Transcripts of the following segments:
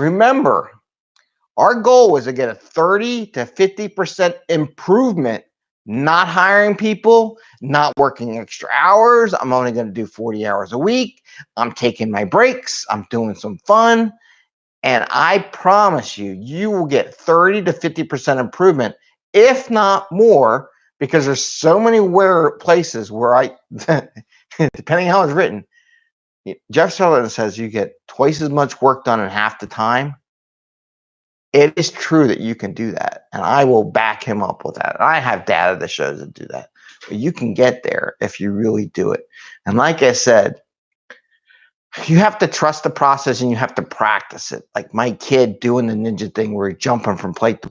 Remember, our goal was to get a 30 to 50% improvement, not hiring people, not working extra hours. I'm only going to do 40 hours a week. I'm taking my breaks. I'm doing some fun. And I promise you, you will get 30 to 50% improvement, if not more, because there's so many where places where I, depending how it's written, Jeff Sutherland says you get twice as much work done in half the time it is true that you can do that. And I will back him up with that. I have data that shows that do that. But you can get there if you really do it. And like I said, you have to trust the process and you have to practice it. Like my kid doing the ninja thing where he's jumping from plate to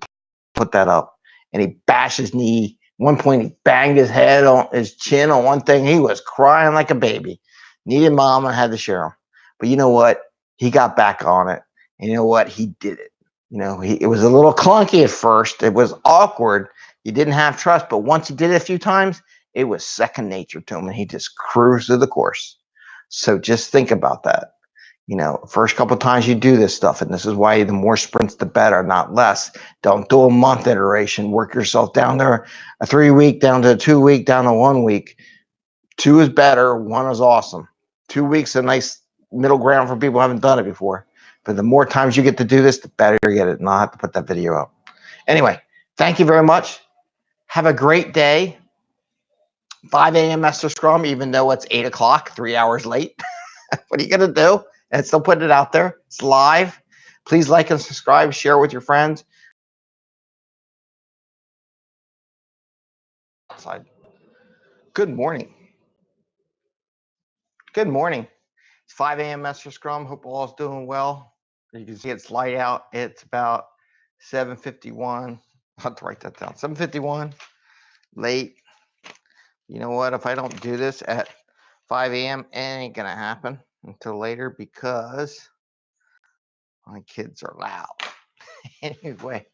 put that up and he bashed his knee. One point he banged his head on his chin on one thing. He was crying like a baby. Needed mom and had to share them. But you know what? He got back on it. And you know what? He did it. You know, he, it was a little clunky at first. It was awkward. He didn't have trust, but once he did it a few times, it was second nature to him, and he just cruised through the course. So just think about that. You know, first couple times you do this stuff, and this is why the more sprints, the better, not less. Don't do a month iteration. Work yourself down there, a three week down to a two week, down to one week. Two is better. One is awesome. Two weeks a nice middle ground for people who haven't done it before. But the more times you get to do this, the better you get it. And I'll have to put that video up. Anyway, thank you very much. Have a great day. 5 a.m. Master Scrum, even though it's 8 o'clock, three hours late. what are you going to do? And still put it out there. It's live. Please like and subscribe, share with your friends. Outside. Good morning. Good morning. It's 5 a.m. Master Scrum. Hope all is doing well. You can see it's light out. It's about 7:51. I have to write that down. 7:51. Late. You know what? If I don't do this at 5 a.m., it ain't gonna happen until later because my kids are loud. anyway,